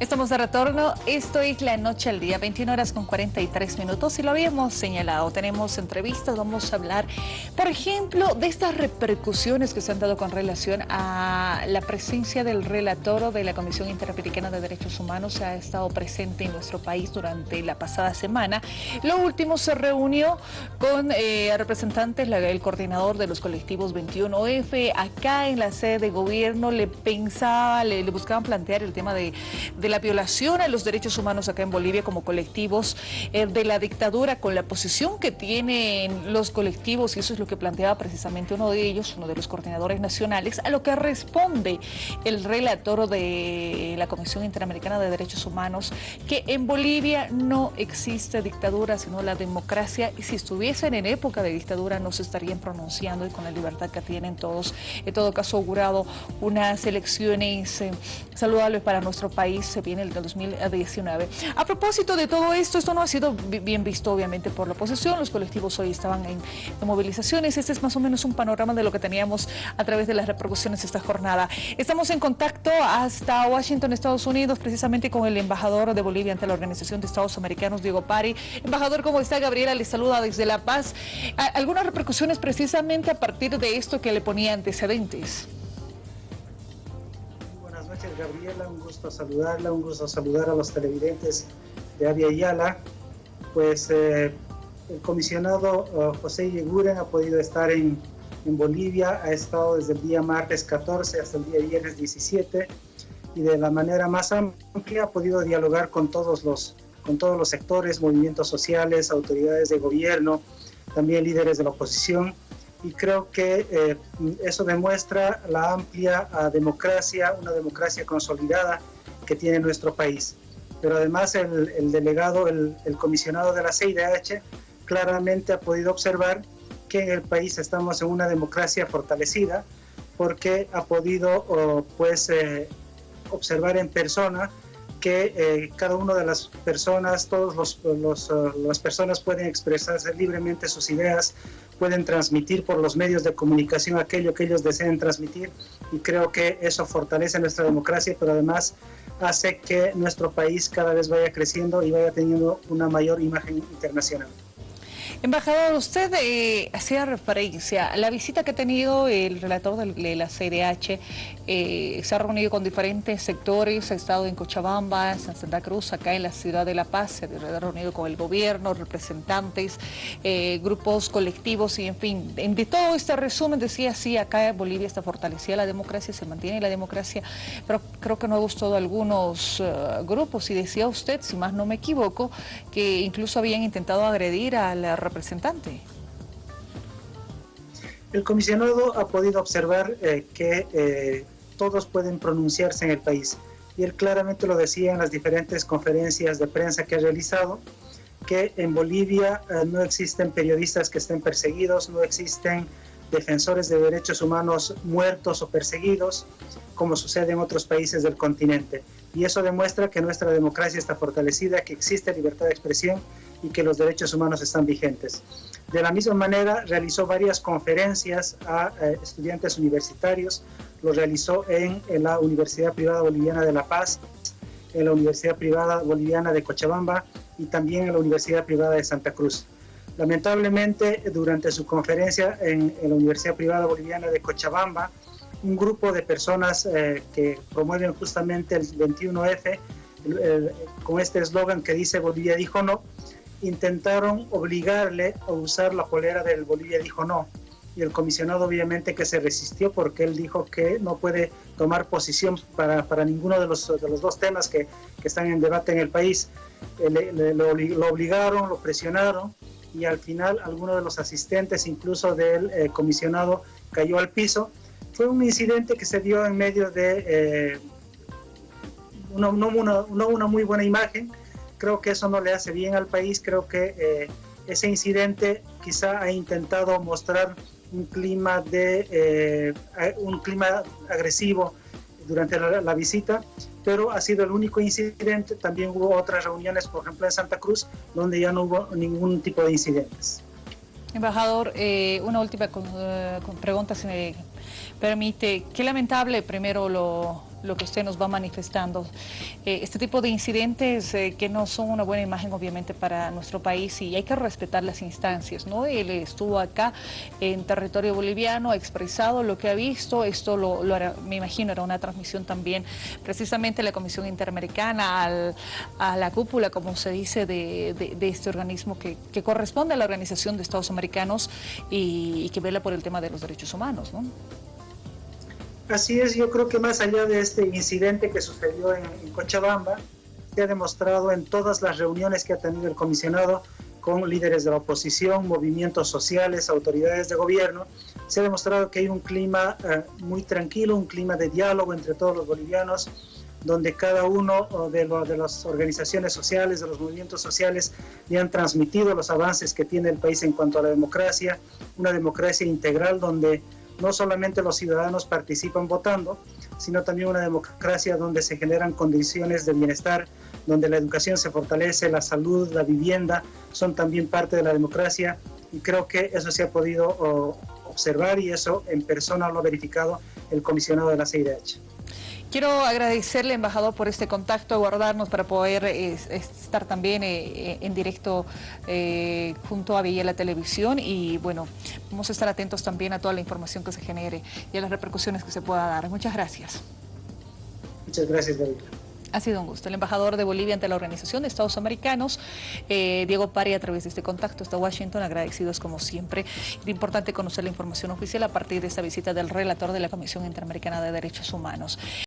Estamos de retorno, esto es La Noche al Día, 21 horas con 43 minutos y lo habíamos señalado, tenemos entrevistas, vamos a hablar, por ejemplo, de estas repercusiones que se han dado con relación a la presencia del relator de la Comisión Interamericana de Derechos Humanos, ha estado presente en nuestro país durante la pasada semana. Lo último se reunió con eh, representantes, el coordinador de los colectivos 21F, acá en la sede de gobierno, le pensaba, le, buscaban plantear el tema de, de la violación a los derechos humanos acá en Bolivia como colectivos eh, de la dictadura con la posición que tienen los colectivos y eso es lo que planteaba precisamente uno de ellos, uno de los coordinadores nacionales, a lo que responde el relator de la Comisión Interamericana de Derechos Humanos que en Bolivia no existe dictadura sino la democracia y si estuviesen en época de dictadura no se estarían pronunciando y con la libertad que tienen todos, en todo caso augurado unas elecciones eh, saludables para nuestro país viene el 2019. A propósito de todo esto, esto no ha sido bien visto obviamente por la oposición, los colectivos hoy estaban en, movilizaciones, este es más o menos un panorama de lo que teníamos a través de las repercusiones de esta jornada. Estamos en contacto hasta Washington, Estados Unidos, precisamente con el embajador de Bolivia ante la Organización de Estados Americanos, Diego Pari. Embajador, ¿cómo está? Gabriela le saluda desde La Paz. ¿Algunas repercusiones precisamente a partir de esto que le ponía antecedentes? Gabriela, un gusto saludarla, un gusto saludar a los televidentes de Avia Yala. Pues eh, el comisionado uh, José Yeguren ha podido estar en, en, Bolivia, ha estado desde el día martes 14 hasta el día viernes 17 y de la manera más amplia ha podido dialogar con todos los, con todos los sectores, movimientos sociales, autoridades de gobierno, también líderes de la oposición y creo que eh, eso demuestra la amplia ah, democracia, una democracia consolidada que tiene nuestro país. Pero además el, delegado, el, comisionado de la CIDH claramente ha podido observar que en el país estamos en una democracia fortalecida porque ha podido oh, pues eh, observar en persona que eh, cada una de las personas, todas los, los, las personas pueden expresarse libremente sus ideas, pueden transmitir por los medios de comunicación aquello que ellos deseen transmitir y creo que eso fortalece nuestra democracia, pero además hace que nuestro país cada vez vaya creciendo y vaya teniendo una mayor imagen internacional. Embajador, usted eh, hacía referencia a la visita que ha tenido el relator de la CDH, eh, se ha reunido con diferentes sectores, ha estado en Cochabamba, en Santa Cruz, acá en la ciudad de La Paz, se ha reunido con el gobierno, representantes, eh, grupos colectivos y en fin, de todo este resumen decía, sí, acá en Bolivia está fortalecida la democracia, se mantiene la democracia, pero creo que no ha gustado a algunos grupos y decía usted, si más no me equivoco, que incluso habían intentado agredir a la El comisionado ha podido observar eh, que eh, todos pueden pronunciarse en el país y él claramente lo decía en las diferentes conferencias de prensa que ha realizado, que en Bolivia eh, no existen periodistas que estén perseguidos, no existen defensores de derechos humanos muertos o perseguidos, como sucede en otros países del continente. Y eso demuestra que nuestra democracia está fortalecida, que existe libertad de expresión y que los derechos humanos están vigentes. De la misma manera, realizó varias conferencias a eh, estudiantes universitarios, lo realizó en, la Universidad Privada Boliviana de La Paz, en la Universidad Privada Boliviana de Cochabamba y también en la Universidad Privada de Santa Cruz. Lamentablemente, durante su conferencia en, la Universidad Privada Boliviana de Cochabamba, un grupo de personas eh, que promueven justamente el 21F, con este eslogan que dice Bolivia dijo no, intentaron obligarle a usar la polera del Bolivia dijo no. Y el comisionado obviamente que se resistió porque él dijo que no puede tomar posición para, para ninguno de los, de los dos temas que, que, están en debate en el país. Eh, le, lo, obligaron, lo presionaron y al final alguno de los asistentes, incluso del eh, comisionado, cayó al piso. Fue un incidente que se dio en medio de eh, una, una, una muy buena imagen, creo que eso no le hace bien al país, creo que eh, ese incidente quizá ha intentado mostrar un clima, de, eh, un clima agresivo durante la, visita, pero ha sido el único incidente, también hubo otras reuniones, por ejemplo en Santa Cruz, donde ya no hubo ningún tipo de incidentes. Embajador, eh, una última pregunta, si me permite. Qué lamentable primero lo, lo que usted nos va manifestando. Eh, este tipo de incidentes eh, que no son una buena imagen obviamente para nuestro país y hay que respetar las instancias, ¿no? Él estuvo acá en territorio boliviano, ha expresado lo que ha visto, esto lo, me imagino era una transmisión también precisamente la Comisión Interamericana a la cúpula, como se dice, de, este organismo que, corresponde a la Organización de Estados Americanos y, que vela por el tema de los derechos humanos, ¿no? Así es, yo creo que más allá de este incidente que sucedió en, Cochabamba, se ha demostrado en todas las reuniones que ha tenido el comisionado con líderes de la oposición, movimientos sociales, autoridades de gobierno, se ha demostrado que hay un clima eh, muy tranquilo, un clima de diálogo entre todos los bolivianos, donde cada uno de, de, las organizaciones sociales, de los movimientos sociales, le han transmitido los avances que tiene el país en cuanto a la democracia, una democracia integral donde no solamente los ciudadanos participan votando, sino también una democracia donde se generan condiciones de bienestar, donde la educación se fortalece, la salud, la vivienda son también parte de la democracia y creo que eso se ha podido observar y eso en persona lo ha verificado el comisionado de la CIDH. Quiero agradecerle, embajador, por este contacto, guardarnos para poder estar también eh, eh, en directo eh, junto a la Televisión y bueno, vamos a estar atentos también a toda la información que se genere y a las repercusiones que se pueda dar. Muchas gracias. Muchas gracias, David. Ha sido un gusto. El embajador de Bolivia ante la Organización de Estados Americanos, Diego Pari, a través de este contacto hasta Washington, agradecidos como siempre. Es importante conocer la información oficial a partir de esta visita del relator de la Comisión Interamericana de Derechos Humanos.